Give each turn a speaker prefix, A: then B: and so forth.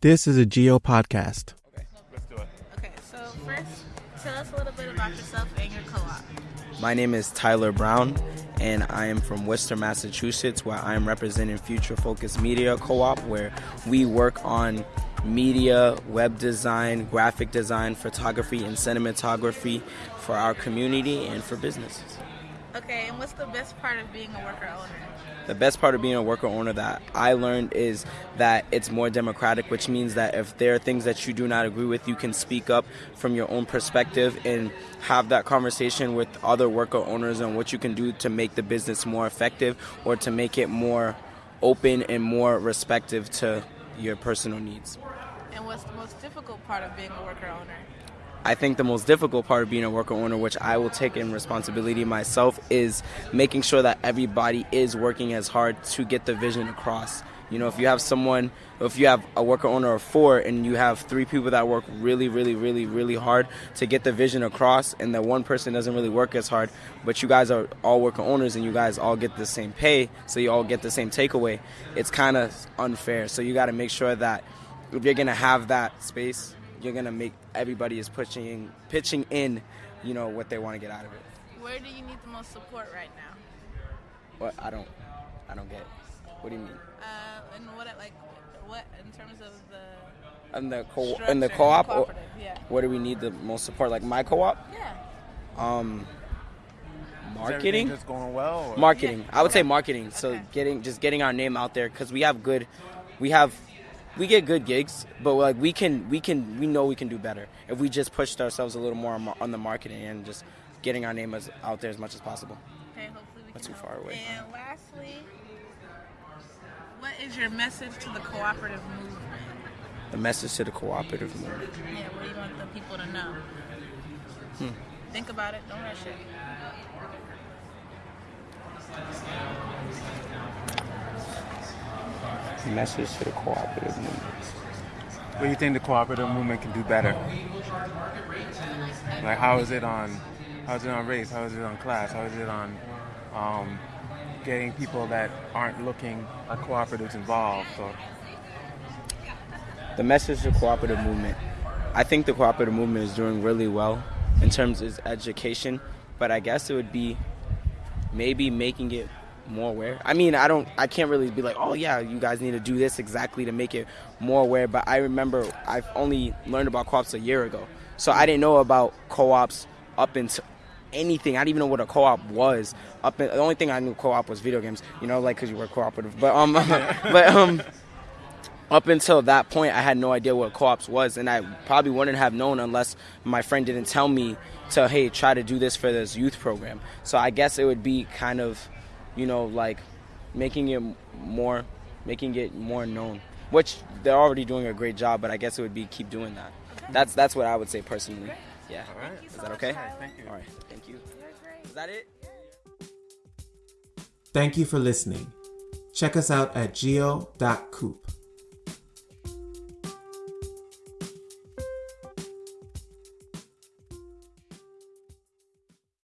A: This is a Geo podcast.
B: Okay, Let's do it.
C: Okay, so first, tell us a little bit about yourself and your co-op.
D: My name is Tyler Brown, and I am from Worcester, Massachusetts, where I am representing Future Focus Media Co op, where we work on media, web design, graphic design, photography, and cinematography for our community and for businesses.
C: Okay, and what's the best part of being a worker owner?
D: The best part of being a worker owner that I learned is that it's more democratic, which means that if there are things that you do not agree with, you can speak up from your own perspective and have that conversation with other worker owners on what you can do to make the business more effective or to make it more open and more respective to your personal needs.
C: And what's the most difficult part of being a worker owner?
D: I think the most difficult part of being a worker owner, which I will take in responsibility myself, is making sure that everybody is working as hard to get the vision across. You know, if you have someone, if you have a worker owner of four and you have three people that work really, really, really, really hard to get the vision across, and that one person doesn't really work as hard, but you guys are all worker owners and you guys all get the same pay, so you all get the same takeaway, it's kind of unfair. So you got to make sure that if you're going to have that space, you're gonna make everybody is pushing pitching in, you know, what they want to get out of it.
C: Where do you need the most support right now?
D: What I don't, I don't get. What do you mean?
C: Uh, and what like what in terms of the
D: In the co
C: structure
D: in the
C: and
D: co-op, or
C: cooperative, yeah.
D: where do we need the most support? Like my co-op,
C: Yeah.
D: um, marketing.
B: just going well? or-
D: Marketing.
C: Yeah.
D: I would say marketing. So
C: Okay.
D: getting just getting our name out there because we have good, we have, we get good gigs, but like we can we can we know we can do better if we just pushed ourselves a little more on, on the marketing and just getting our name as, out there as much as possible.
C: Okay, hopefully we
D: Not too far away.
C: And lastly, what is your message to the cooperative movement?
D: The message to the cooperative movement.
C: Yeah, what do you want the people to know?
D: Hmm.
C: Think about it. Don't rush it.
D: Message to the cooperative movement.
B: What do you think the cooperative movement can do better? Like, how is it on? How is it on race? How is it on class? How is it on um, getting people that aren't looking at cooperatives involved? So,
D: the message to the cooperative movement i think the cooperative movement is doing really well in terms of education but i guess it would be maybe making it more aware. I mean i don't i can't really be like oh yeah you guys need to do this exactly to make it more aware but i remember i've only learned about co-ops a year ago. So i didn't know about co-ops up until anything. I didn't even know what a co-op was. Up in, the only thing i knew co-op was video games you know like because you were cooperative. But um but um up until that point, I had no idea what co-ops was, and I probably wouldn't have known unless my friend didn't tell me to hey try to do this for this youth program. So I guess it would be kind of, you know, like making it more, making it more known. Which they're already doing a great job, but I guess it would be keep doing that. That's that's what I would say personally. Yeah.
B: all right.
D: Is that okay?
B: Thank you.
D: All right. Thank you. Is that it?
A: Thank you for listening. Check us out at geo.coop.